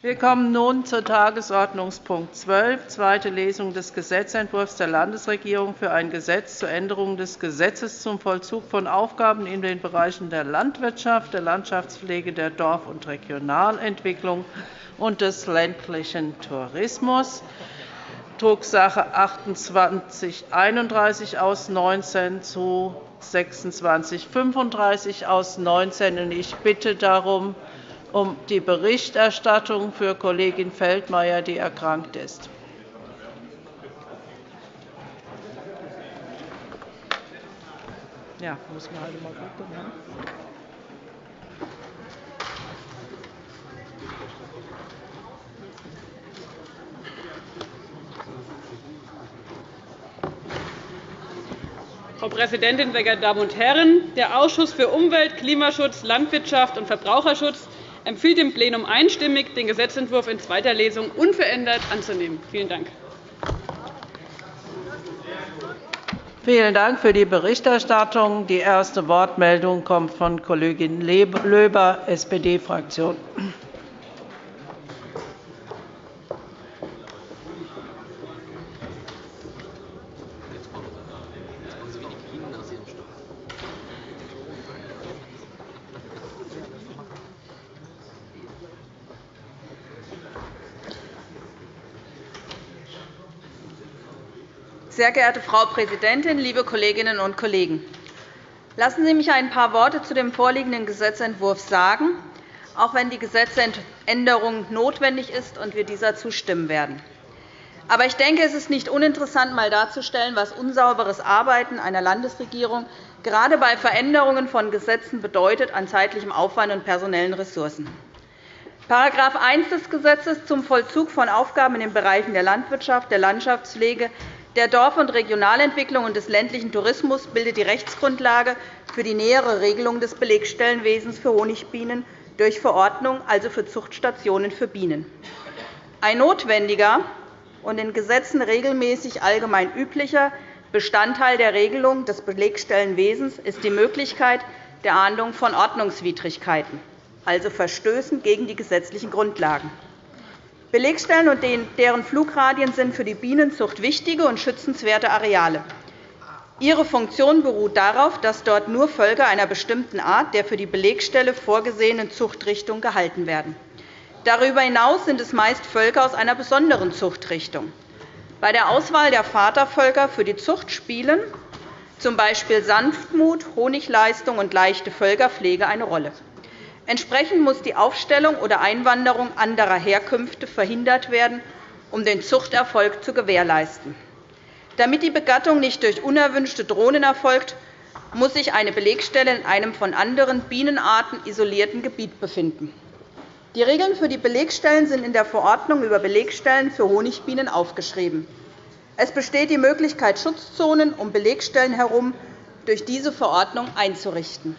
Wir kommen nun zu Tagesordnungspunkt 12, zweite Lesung des Gesetzentwurfs der Landesregierung für ein Gesetz zur Änderung des Gesetzes zum Vollzug von Aufgaben in den Bereichen der Landwirtschaft, der Landschaftspflege, der Dorf- und Regionalentwicklung und des ländlichen Tourismus, Drucksache 2831 aus 19 zu 2635 aus 19. Ich bitte darum, um die Berichterstattung für Kollegin Feldmayer, die erkrankt ist. Ja, muss man halt mal gucken. Ne? Frau Präsidentin, sehr geehrte Damen und Herren! Der Ausschuss für Umwelt, Klimaschutz, Landwirtschaft und Verbraucherschutz empfiehlt dem Plenum einstimmig, den Gesetzentwurf in zweiter Lesung unverändert anzunehmen. Vielen Dank. Vielen Dank für die Berichterstattung. Die erste Wortmeldung kommt von Kollegin Löber, SPD-Fraktion. Sehr geehrte Frau Präsidentin, liebe Kolleginnen und Kollegen! Lassen Sie mich ein paar Worte zu dem vorliegenden Gesetzentwurf sagen, auch wenn die Gesetzesänderung notwendig ist und wir dieser zustimmen werden. Aber ich denke, es ist nicht uninteressant, einmal darzustellen, was unsauberes Arbeiten einer Landesregierung gerade bei Veränderungen von Gesetzen bedeutet an zeitlichem Aufwand und personellen Ressourcen. § 1 des Gesetzes zum Vollzug von Aufgaben in den Bereichen der Landwirtschaft, der Landschaftspflege, der Dorf- und Regionalentwicklung und des ländlichen Tourismus bildet die Rechtsgrundlage für die nähere Regelung des Belegstellenwesens für Honigbienen durch Verordnung, also für Zuchtstationen für Bienen. Ein notwendiger und in Gesetzen regelmäßig allgemein üblicher Bestandteil der Regelung des Belegstellenwesens ist die Möglichkeit der Ahndung von Ordnungswidrigkeiten, also Verstößen gegen die gesetzlichen Grundlagen. Belegstellen und deren Flugradien sind für die Bienenzucht wichtige und schützenswerte Areale. Ihre Funktion beruht darauf, dass dort nur Völker einer bestimmten Art der für die Belegstelle vorgesehenen Zuchtrichtung gehalten werden. Darüber hinaus sind es meist Völker aus einer besonderen Zuchtrichtung. Bei der Auswahl der Vatervölker für die Zucht spielen z. B. Sanftmut, Honigleistung und leichte Völkerpflege eine Rolle. Entsprechend muss die Aufstellung oder Einwanderung anderer Herkünfte verhindert werden, um den Zuchterfolg zu gewährleisten. Damit die Begattung nicht durch unerwünschte Drohnen erfolgt, muss sich eine Belegstelle in einem von anderen Bienenarten isolierten Gebiet befinden. Die Regeln für die Belegstellen sind in der Verordnung über Belegstellen für Honigbienen aufgeschrieben. Es besteht die Möglichkeit, Schutzzonen um Belegstellen herum durch diese Verordnung einzurichten.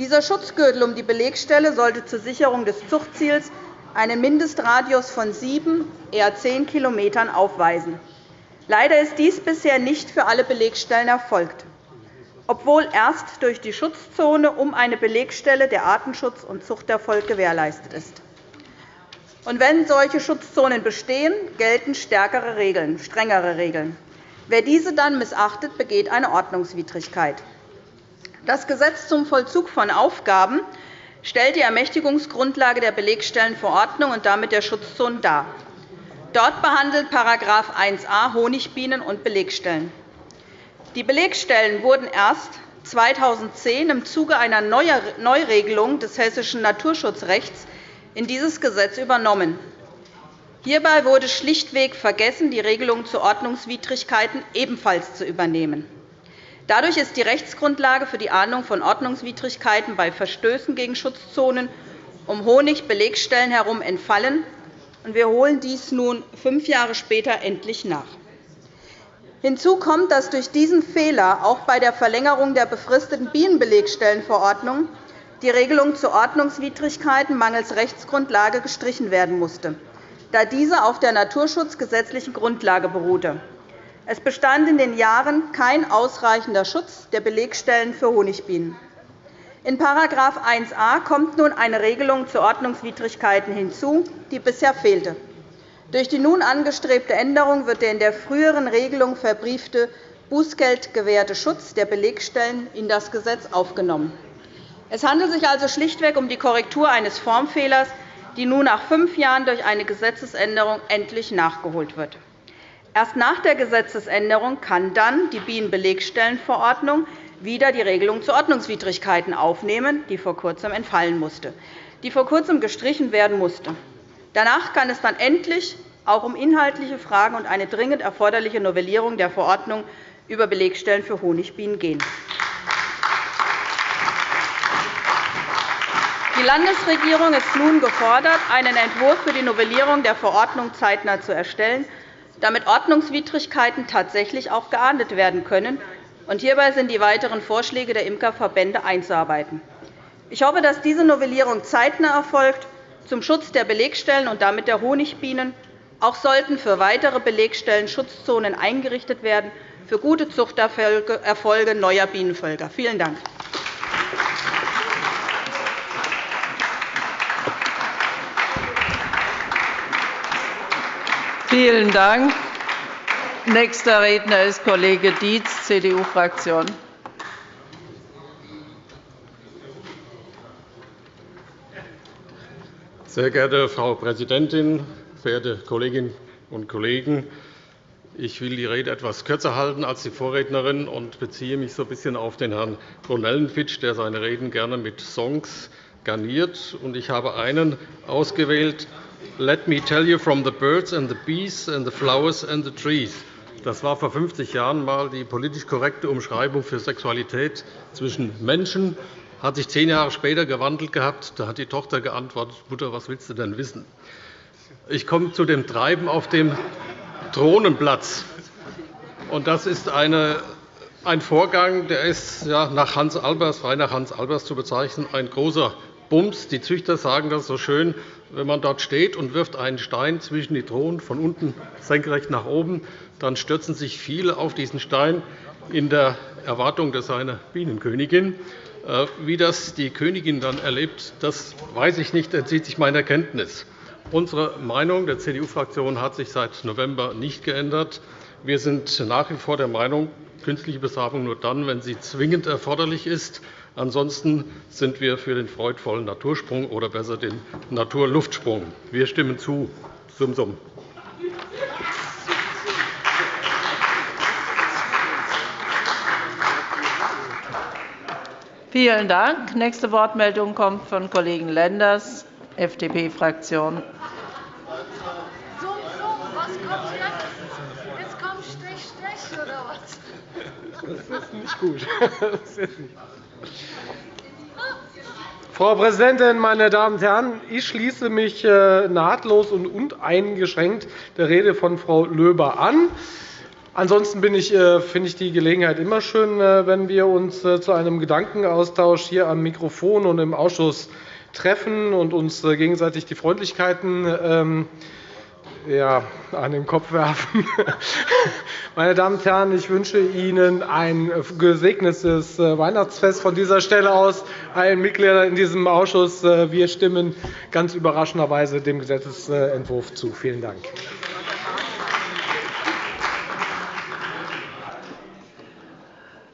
Dieser Schutzgürtel um die Belegstelle sollte zur Sicherung des Zuchtziels einen Mindestradius von 7, eher 10 km aufweisen. Leider ist dies bisher nicht für alle Belegstellen erfolgt, obwohl erst durch die Schutzzone um eine Belegstelle der Artenschutz und Zuchterfolg gewährleistet ist. Und wenn solche Schutzzonen bestehen, gelten stärkere Regeln, strengere Regeln. Wer diese dann missachtet, begeht eine Ordnungswidrigkeit. Das Gesetz zum Vollzug von Aufgaben stellt die Ermächtigungsgrundlage der Belegstellenverordnung und damit der Schutzzonen dar. Dort behandelt § 1a Honigbienen und Belegstellen. Die Belegstellen wurden erst 2010 im Zuge einer Neuregelung des hessischen Naturschutzrechts in dieses Gesetz übernommen. Hierbei wurde schlichtweg vergessen, die Regelung zu Ordnungswidrigkeiten ebenfalls zu übernehmen. Dadurch ist die Rechtsgrundlage für die Ahndung von Ordnungswidrigkeiten bei Verstößen gegen Schutzzonen um Honigbelegstellen herum entfallen. Wir holen dies nun fünf Jahre später endlich nach. Hinzu kommt, dass durch diesen Fehler auch bei der Verlängerung der befristeten Bienenbelegstellenverordnung die Regelung zu Ordnungswidrigkeiten mangels Rechtsgrundlage gestrichen werden musste, da diese auf der naturschutzgesetzlichen Grundlage beruhte. Es bestand in den Jahren kein ausreichender Schutz der Belegstellen für Honigbienen. In § 1a kommt nun eine Regelung zu Ordnungswidrigkeiten hinzu, die bisher fehlte. Durch die nun angestrebte Änderung wird der in der früheren Regelung verbriefte Bußgeld gewährte Schutz der Belegstellen in das Gesetz aufgenommen. Es handelt sich also schlichtweg um die Korrektur eines Formfehlers, die nun nach fünf Jahren durch eine Gesetzesänderung endlich nachgeholt wird. Erst nach der Gesetzesänderung kann dann die Bienenbelegstellenverordnung wieder die Regelung zu Ordnungswidrigkeiten aufnehmen, die vor Kurzem entfallen musste, die vor Kurzem gestrichen werden musste. Danach kann es dann endlich auch um inhaltliche Fragen und eine dringend erforderliche Novellierung der Verordnung über Belegstellen für Honigbienen gehen. Die Landesregierung ist nun gefordert, einen Entwurf für die Novellierung der Verordnung zeitnah zu erstellen, damit Ordnungswidrigkeiten tatsächlich auch geahndet werden können. hierbei sind die weiteren Vorschläge der Imkerverbände einzuarbeiten. Ich hoffe, dass diese Novellierung zeitnah erfolgt zum Schutz der Belegstellen und damit der Honigbienen. Auch sollten für weitere Belegstellen Schutzzonen eingerichtet werden für gute Zuchterfolge neuer Bienenvölker. Vielen Dank. Vielen Dank. Nächster Redner ist Kollege Dietz, CDU-Fraktion. Sehr geehrte Frau Präsidentin, verehrte Kolleginnen und Kollegen! Ich will die Rede etwas kürzer halten als die Vorrednerin und beziehe mich so ein bisschen auf den Herrn Brunellenfitsch, der seine Reden gerne mit Songs garniert. Ich habe einen ausgewählt, Let me tell you from the birds and the bees and the flowers and the trees. Das war vor 50 Jahren einmal die politisch korrekte Umschreibung für Sexualität zwischen Menschen hat sich zehn Jahre später gewandelt gehabt. Da hat die Tochter geantwortet, Mutter, was willst du denn wissen? Ich komme zu dem Treiben auf dem Thronenplatz. Das ist eine, ein Vorgang, der ist ja, nach Hans Albers, frei nach Hans Albers zu bezeichnen, ein großer Bums. Die Züchter sagen das so schön, wenn man dort steht und wirft einen Stein zwischen die Thronen von unten senkrecht nach oben, dann stürzen sich viele auf diesen Stein in der Erwartung, dass eine Bienenkönigin äh, wie das die Königin dann erlebt, das weiß ich nicht, entzieht sich meiner Kenntnis. Unsere Meinung der CDU-Fraktion hat sich seit November nicht geändert. Wir sind nach wie vor der Meinung, künstliche Besamung nur dann, wenn sie zwingend erforderlich ist. Ansonsten sind wir für den freudvollen Natursprung oder besser den Naturluftsprung. Wir stimmen zu. Sum, sum. Vielen Dank. Nächste Wortmeldung kommt von Kollegen Lenders, FDP-Fraktion. Das ist nicht gut. Frau Präsidentin, meine Damen und Herren! Ich schließe mich äh, nahtlos und uneingeschränkt der Rede von Frau Löber an. Ansonsten äh, finde ich die Gelegenheit immer schön, äh, wenn wir uns zu einem Gedankenaustausch hier am Mikrofon und im Ausschuss treffen und uns gegenseitig die Freundlichkeiten ähm, ja, an den Kopf werfen. Meine Damen und Herren, ich wünsche Ihnen ein gesegnetes Weihnachtsfest von dieser Stelle aus, allen Mitgliedern in diesem Ausschuss. Wir stimmen ganz überraschenderweise dem Gesetzentwurf zu. Vielen Dank.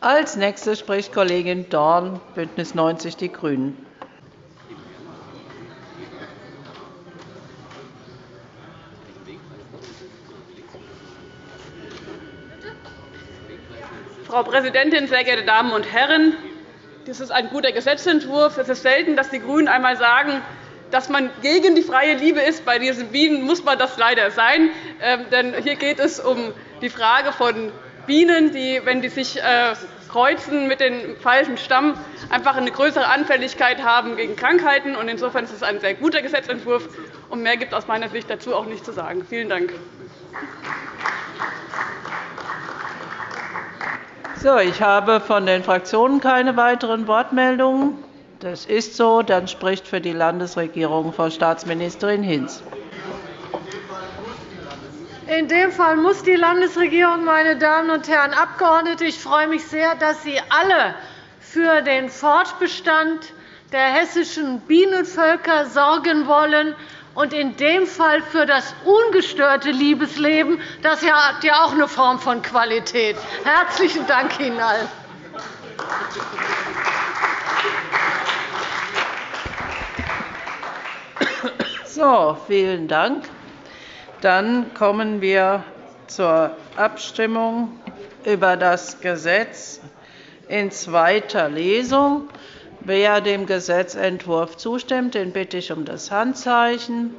Als Nächste spricht Kollegin Dorn, BÜNDNIS 90 die GRÜNEN. Frau Präsidentin, sehr geehrte Damen und Herren! Das ist ein guter Gesetzentwurf. Es ist selten, dass die GRÜNEN einmal sagen, dass man gegen die freie Liebe ist. Bei diesen Bienen muss man das leider sein. Ähm, denn hier geht es um die Frage von Bienen, die, wenn die sich äh, kreuzen mit dem falschen Stamm, einfach eine größere Anfälligkeit haben gegen Krankheiten. Insofern ist es ein sehr guter Gesetzentwurf. Mehr gibt es aus meiner Sicht dazu auch nicht zu sagen. Vielen Dank. So, ich habe von den Fraktionen keine weiteren Wortmeldungen. Das ist so. Dann spricht für die Landesregierung Frau Staatsministerin Hinz. In dem Fall muss die Landesregierung, meine Damen und Herren Abgeordnete, ich freue mich sehr, dass Sie alle für den Fortbestand der hessischen Bienenvölker sorgen wollen und in dem Fall für das ungestörte Liebesleben. Das hat ja auch eine Form von Qualität. Herzlichen Dank Ihnen allen. So, vielen Dank. Dann kommen wir zur Abstimmung über das Gesetz in zweiter Lesung. Wer dem Gesetzentwurf zustimmt, den bitte ich um das Handzeichen.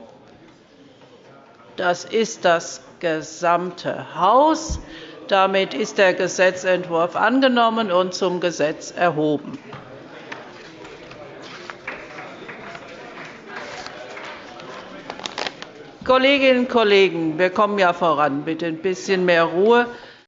Das ist das gesamte Haus. Damit ist der Gesetzentwurf angenommen und zum Gesetz erhoben. Kolleginnen und Kollegen, wir kommen ja voran. Bitte ein bisschen mehr Ruhe.